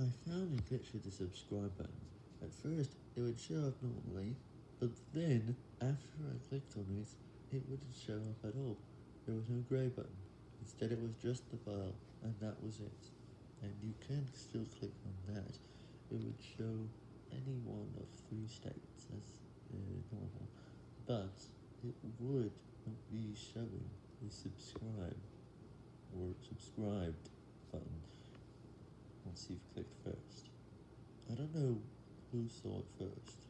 I found a glitch with the subscribe button. At first, it would show up normally, but then, after I clicked on it, it wouldn't show up at all. There was no grey button. Instead it was just the file, and that was it. And you can still click on that. It would show any one of three states as uh, normal, but it would not be showing the subscribe or subscribed once you've clicked first. I don't know who saw it first.